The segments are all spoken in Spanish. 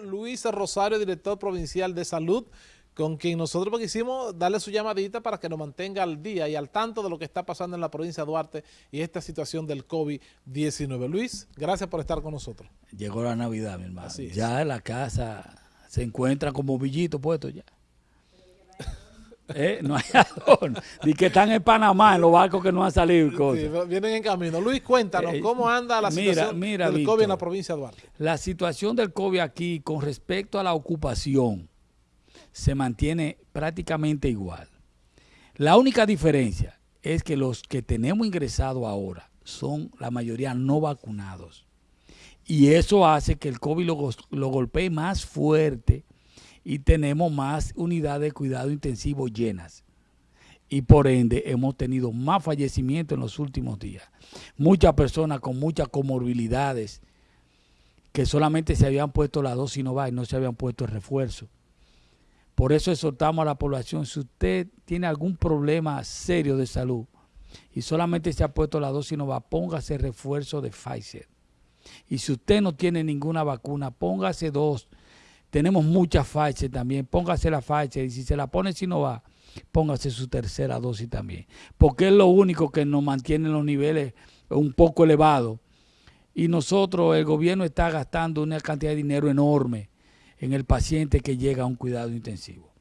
Luis Rosario, director provincial de salud, con quien nosotros quisimos darle su llamadita para que nos mantenga al día y al tanto de lo que está pasando en la provincia de Duarte y esta situación del COVID-19. Luis, gracias por estar con nosotros. Llegó la Navidad, mi hermano. Ya la casa se encuentra como villito puesto ya. ¿Eh? No hay adorno. Ni que están en Panamá, en los barcos que no han salido. vienen en camino. Luis, cuéntanos, eh, ¿cómo anda la situación del COVID en la provincia de Duarte? La situación del COVID aquí con respecto a la ocupación se mantiene prácticamente igual. La única diferencia es que los que tenemos ingresados ahora son la mayoría no vacunados. Y eso hace que el COVID lo, lo golpee más fuerte y tenemos más unidades de cuidado intensivo llenas. Y por ende hemos tenido más fallecimientos en los últimos días. Muchas personas con muchas comorbilidades que solamente se habían puesto la dosis va y no se habían puesto el refuerzo. Por eso exhortamos a la población, si usted tiene algún problema serio de salud y solamente se ha puesto la dosis va, póngase refuerzo de Pfizer. Y si usted no tiene ninguna vacuna, póngase dos tenemos muchas Pfizer también. Póngase la Pfizer y si se la pone si no va, póngase su tercera dosis también. Porque es lo único que nos mantiene los niveles un poco elevados. Y nosotros, el gobierno está gastando una cantidad de dinero enorme en el paciente que llega a un cuidado intensivo.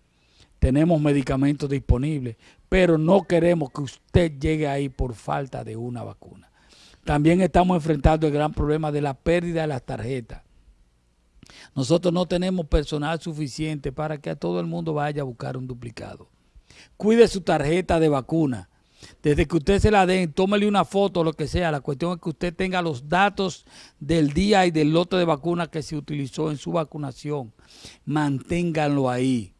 Tenemos medicamentos disponibles, pero no queremos que usted llegue ahí por falta de una vacuna. También estamos enfrentando el gran problema de la pérdida de las tarjetas. Nosotros no tenemos personal suficiente para que a todo el mundo vaya a buscar un duplicado. Cuide su tarjeta de vacuna. Desde que usted se la den, tómele una foto, lo que sea. La cuestión es que usted tenga los datos del día y del lote de vacuna que se utilizó en su vacunación. Manténganlo ahí,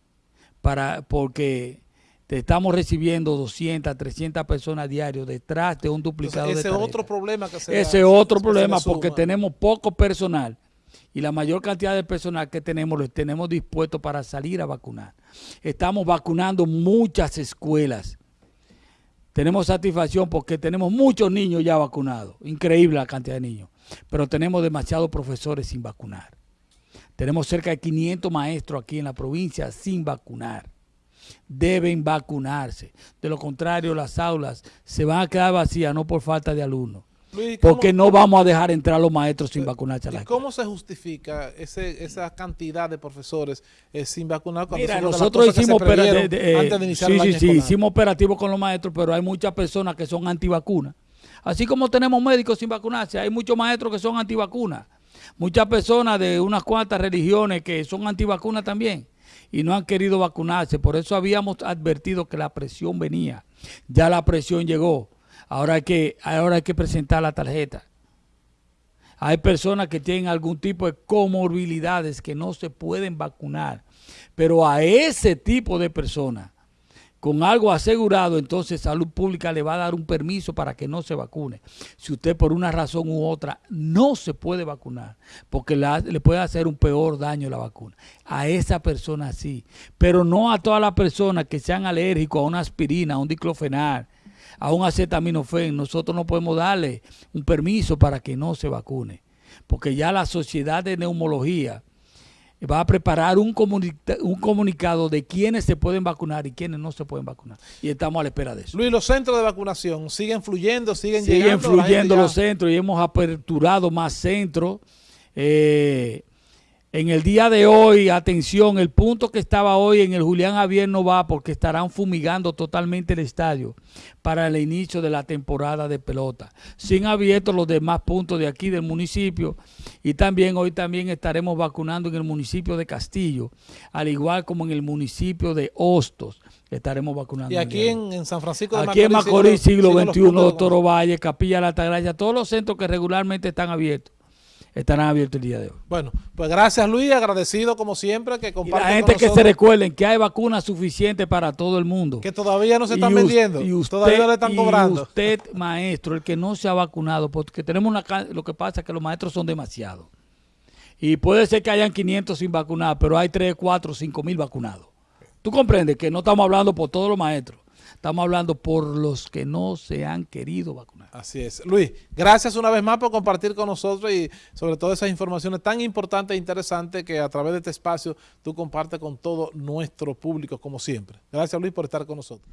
para, porque estamos recibiendo 200, 300 personas diarios detrás de un duplicado ese de otro problema que se Ese otro problema porque tenemos poco personal y la mayor cantidad de personal que tenemos lo tenemos dispuesto para salir a vacunar. Estamos vacunando muchas escuelas. Tenemos satisfacción porque tenemos muchos niños ya vacunados. Increíble la cantidad de niños. Pero tenemos demasiados profesores sin vacunar. Tenemos cerca de 500 maestros aquí en la provincia sin vacunar. Deben vacunarse. De lo contrario, las aulas se van a quedar vacías, no por falta de alumnos porque no vamos a dejar entrar a los maestros sin vacunarse ¿Y cómo se justifica ese, esa cantidad de profesores eh, sin vacunar? Mira, nosotros hicimos eh, sí, sí, sí, hicimos operativos con los maestros, pero hay muchas personas que son antivacunas. Así como tenemos médicos sin vacunarse, hay muchos maestros que son antivacunas. Muchas personas de unas cuantas religiones que son antivacunas también y no han querido vacunarse. Por eso habíamos advertido que la presión venía. Ya la presión llegó. Ahora hay que, ahora hay que presentar la tarjeta. Hay personas que tienen algún tipo de comorbilidades que no se pueden vacunar. Pero a ese tipo de personas, con algo asegurado, entonces Salud Pública le va a dar un permiso para que no se vacune. Si usted por una razón u otra no se puede vacunar, porque le puede hacer un peor daño la vacuna. A esa persona sí, pero no a todas las personas que sean alérgicos a una aspirina, a un diclofenac, a un acetaminofén, nosotros no podemos darle un permiso para que no se vacune, porque ya la Sociedad de Neumología va a preparar un, un comunicado de quiénes se pueden vacunar y quiénes no se pueden vacunar. Y estamos a la espera de eso. Luis, los centros de vacunación siguen fluyendo, siguen, siguen llegando. Siguen fluyendo los centros y hemos aperturado más centros. Eh, en el día de hoy, atención, el punto que estaba hoy en el Julián Javier no va porque estarán fumigando totalmente el estadio para el inicio de la temporada de pelota. Sin abiertos los demás puntos de aquí del municipio y también hoy también estaremos vacunando en el municipio de Castillo, al igual como en el municipio de Hostos estaremos vacunando. Y aquí en, San Francisco de Aquí en Macorís, siglo, XXI, Doctor Ovalle, Capilla La Altagracia, todos los centros que regularmente están abiertos estarán abiertos el día de hoy. Bueno, pues gracias Luis, agradecido como siempre que compartan La gente que se recuerden que hay vacunas suficientes para todo el mundo. Que todavía no se están vendiendo, y usted, todavía le están cobrando. Y usted, maestro, el que no se ha vacunado, porque tenemos una... Lo que pasa es que los maestros son demasiados. Y puede ser que hayan 500 sin vacunar, pero hay 3, 4, 5 mil vacunados. Tú comprendes que no estamos hablando por todos los maestros. Estamos hablando por los que no se han querido vacunar. Así es. Luis, gracias una vez más por compartir con nosotros y sobre todo esas informaciones tan importantes e interesantes que a través de este espacio tú compartes con todo nuestro público como siempre. Gracias Luis por estar con nosotros.